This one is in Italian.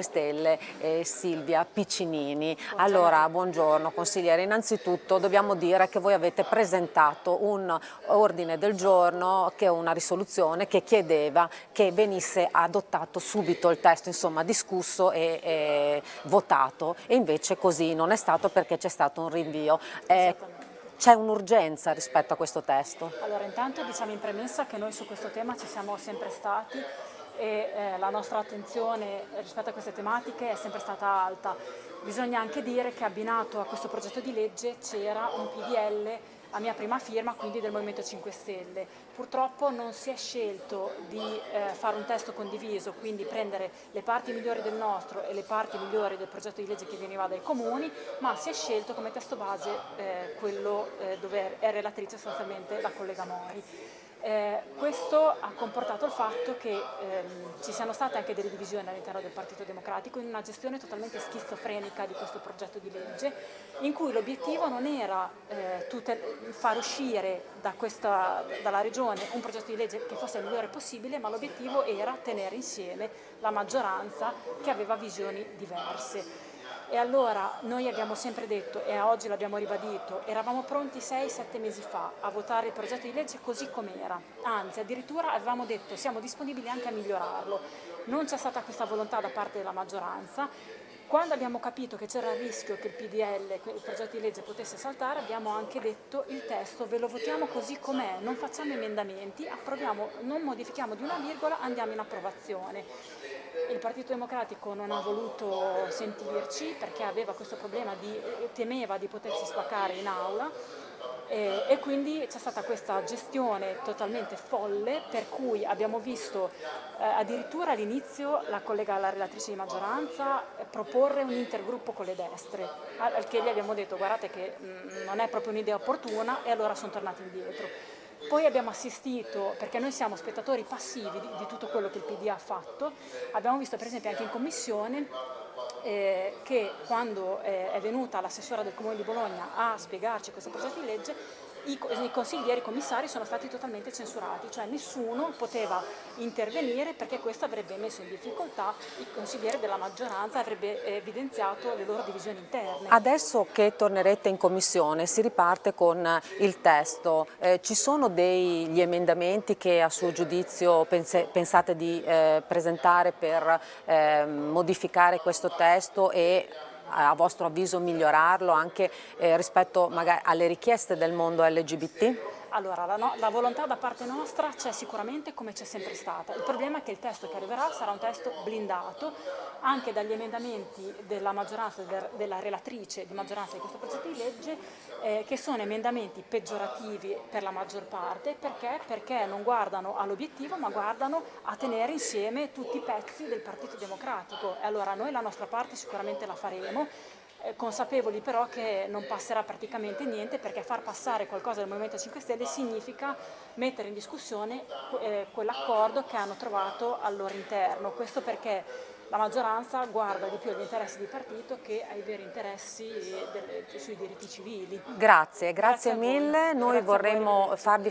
Stelle e Silvia Piccinini. Allora, buongiorno consigliere. Innanzitutto dobbiamo dire che voi avete presentato un ordine del giorno, che è una risoluzione che chiedeva che venisse adottato subito il testo, insomma discusso e, e votato e invece così non è stato perché c'è stato un rinvio. Eh, c'è un'urgenza rispetto a questo testo? Allora intanto diciamo in premessa che noi su questo tema ci siamo sempre stati e eh, la nostra attenzione rispetto a queste tematiche è sempre stata alta. Bisogna anche dire che abbinato a questo progetto di legge c'era un PDL a mia prima firma, quindi del Movimento 5 Stelle. Purtroppo non si è scelto di eh, fare un testo condiviso, quindi prendere le parti migliori del nostro e le parti migliori del progetto di legge che veniva dai comuni, ma si è scelto come testo base eh, quello eh, dove è relatrice sostanzialmente la collega Mori. Eh, questo ha comportato il fatto che ehm, ci siano state anche delle divisioni all'interno del Partito Democratico in una gestione totalmente schizofrenica di questo progetto di legge in cui l'obiettivo non era eh, far uscire da questa, dalla Regione un progetto di legge che fosse il migliore possibile ma l'obiettivo era tenere insieme la maggioranza che aveva visioni diverse. E allora noi abbiamo sempre detto, e oggi l'abbiamo ribadito, eravamo pronti 6-7 mesi fa a votare il progetto di legge così com'era, anzi addirittura avevamo detto siamo disponibili anche a migliorarlo. Non c'è stata questa volontà da parte della maggioranza, quando abbiamo capito che c'era il rischio che il PDL, il progetto di legge potesse saltare, abbiamo anche detto il testo ve lo votiamo così com'è, non facciamo emendamenti, approviamo, non modifichiamo di una virgola, andiamo in approvazione. Il Partito Democratico non ha voluto sentirci perché aveva questo problema di, temeva di potersi spaccare in aula e, e quindi c'è stata questa gestione totalmente folle per cui abbiamo visto eh, addirittura all'inizio la collega, la relatrice di maggioranza eh, proporre un intergruppo con le destre al che gli abbiamo detto guardate che mh, mm, non è proprio un'idea opportuna e allora sono tornati indietro. Poi abbiamo assistito, perché noi siamo spettatori passivi di, di tutto quello che il PD ha fatto, abbiamo visto per esempio anche in commissione eh, che quando eh, è venuta l'assessora del Comune di Bologna a spiegarci questo progetto di legge i, i consiglieri i commissari sono stati totalmente censurati, cioè nessuno poteva intervenire perché questo avrebbe messo in difficoltà i consiglieri della maggioranza, avrebbe evidenziato le loro divisioni interne. Adesso che tornerete in commissione si riparte con il testo, eh, ci sono degli emendamenti che a suo giudizio pense, pensate di eh, presentare per eh, modificare questo testo e a vostro avviso migliorarlo anche eh, rispetto alle richieste del mondo LGBT? Allora, la, no, la, volontà da parte nostra c'è sicuramente come c'è sempre stata. Il problema è che il testo che arriverà sarà un testo blindato anche dagli emendamenti della maggioranza, della relatrice di maggioranza di questo progetto di legge, eh, che sono emendamenti peggiorativi per la maggior parte, perché? Perché non guardano all'obiettivo ma guardano a tenere insieme tutti i pezzi del Partito Democratico. E allora noi la nostra parte sicuramente la faremo, consapevoli però che non passerà praticamente niente perché far passare qualcosa del Movimento 5 Stelle significa mettere in discussione eh, quell'accordo che hanno trovato al loro interno. Questo perché la maggioranza guarda di più agli interessi di partito che ai veri interessi delle, sui diritti civili. Grazie, grazie, grazie mille. Noi grazie vorremmo farvi